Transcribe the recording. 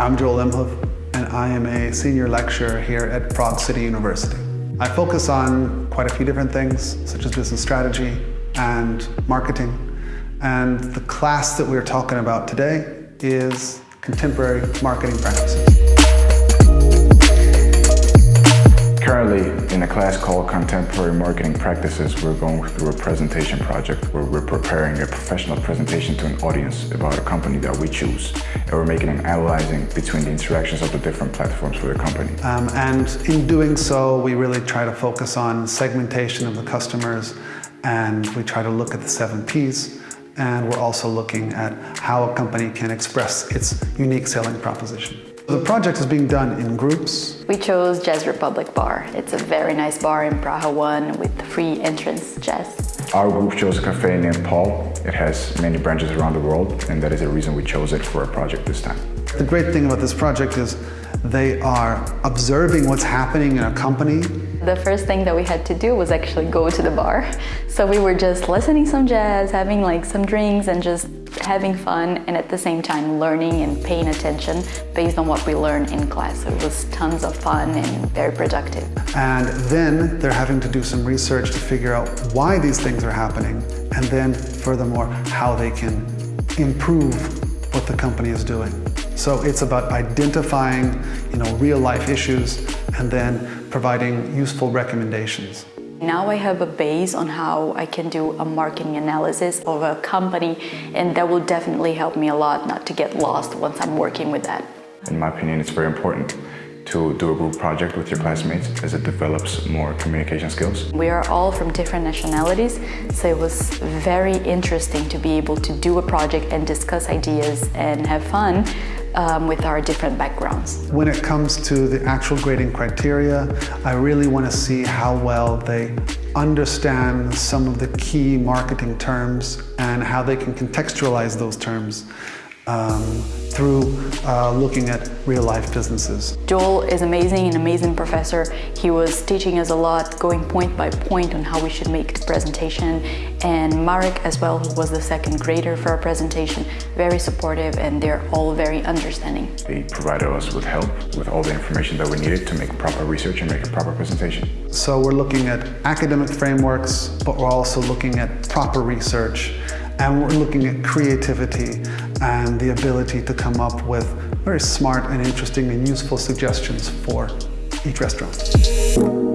I'm Joel Imhoff, and I am a senior lecturer here at Prague City University. I focus on quite a few different things, such as business strategy and marketing. And the class that we're talking about today is contemporary marketing practices. In a class called Contemporary Marketing Practices, we're going through a presentation project where we're preparing a professional presentation to an audience about a company that we choose. And we're making an analyzing between the interactions of the different platforms for the company. Um, and in doing so, we really try to focus on segmentation of the customers and we try to look at the seven Ps and we're also looking at how a company can express its unique selling proposition. The project is being done in groups. We chose Jazz Republic Bar. It's a very nice bar in Praha 1 with free entrance jazz. Our group chose a cafe named Paul. It has many branches around the world and that is the reason we chose it for our project this time. The great thing about this project is they are observing what's happening in a company the first thing that we had to do was actually go to the bar. So we were just listening some jazz, having like some drinks and just having fun and at the same time learning and paying attention based on what we learned in class. So it was tons of fun and very productive. And then they're having to do some research to figure out why these things are happening and then furthermore how they can improve what the company is doing. So it's about identifying you know, real life issues and then providing useful recommendations. Now I have a base on how I can do a marketing analysis of a company and that will definitely help me a lot not to get lost once I'm working with that. In my opinion, it's very important to do a group project with your classmates as it develops more communication skills. We are all from different nationalities, so it was very interesting to be able to do a project and discuss ideas and have fun um, with our different backgrounds. When it comes to the actual grading criteria, I really want to see how well they understand some of the key marketing terms and how they can contextualize those terms um, through uh, looking at real life businesses. Joel is amazing, an amazing professor. He was teaching us a lot, going point by point on how we should make the presentation. And Marek as well, who was the second grader for our presentation, very supportive and they're all very understanding. They provided us with help with all the information that we needed to make proper research and make a proper presentation. So we're looking at academic frameworks, but we're also looking at proper research and we're looking at creativity and the ability to come up with very smart and interesting and useful suggestions for each restaurant.